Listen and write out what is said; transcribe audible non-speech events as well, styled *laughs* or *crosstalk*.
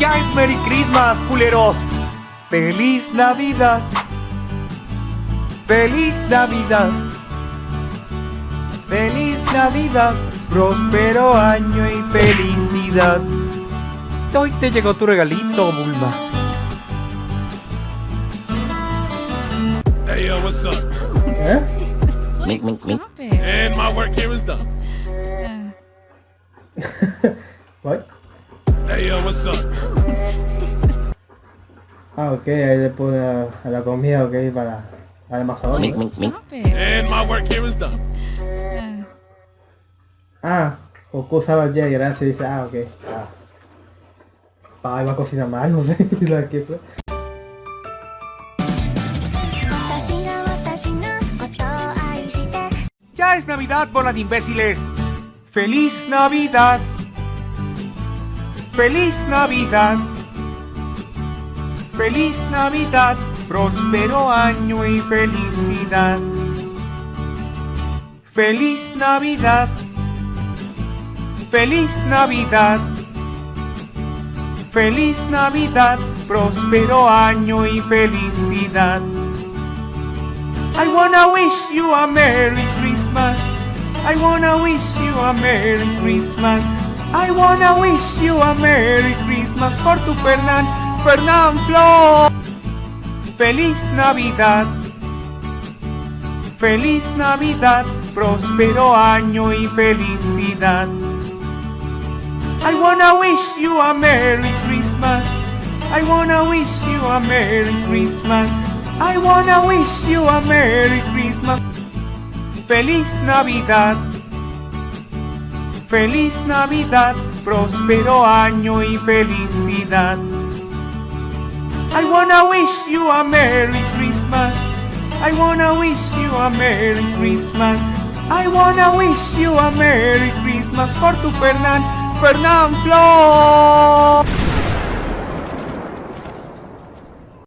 Ya es Merry Christmas, culeros. Feliz Navidad. Feliz Navidad. Feliz Navidad. Próspero año y felicidad. Hoy te llegó tu regalito, Bulma. Hey, yo, what's up? ¿Eh? Mink, mink, mink. Stop it. And my work here is done. Ah, ok, ahí le pone a, la comida, ok, para, para el masador. And my work. Ah, Goku usaba el Jedi, gracias, dice, ah, ok. Ah. Pa, iba a cocinar mal, no sé, *laughs* la que fue. Ya es Navidad, bola de imbéciles. ¡Feliz Navidad! Feliz Navidad. Feliz Navidad. Próspero año y felicidad. Feliz Navidad. Feliz Navidad. Feliz Navidad. Próspero año y felicidad. I wanna wish you a Merry Christmas. I wanna wish you a Merry Christmas. I wanna wish you a Merry Christmas for tu Fernán, Fernán Flor. Feliz Navidad. Feliz Navidad, próspero año y felicidad. I wanna wish you a Merry Christmas. I wanna wish you a Merry Christmas. I wanna wish you a Merry Christmas. Feliz Navidad. Feliz Navidad, próspero año y felicidad. I wanna wish you a Merry Christmas. I wanna wish you a Merry Christmas. I wanna wish you a Merry Christmas for tu Fernán, Fernán Flor.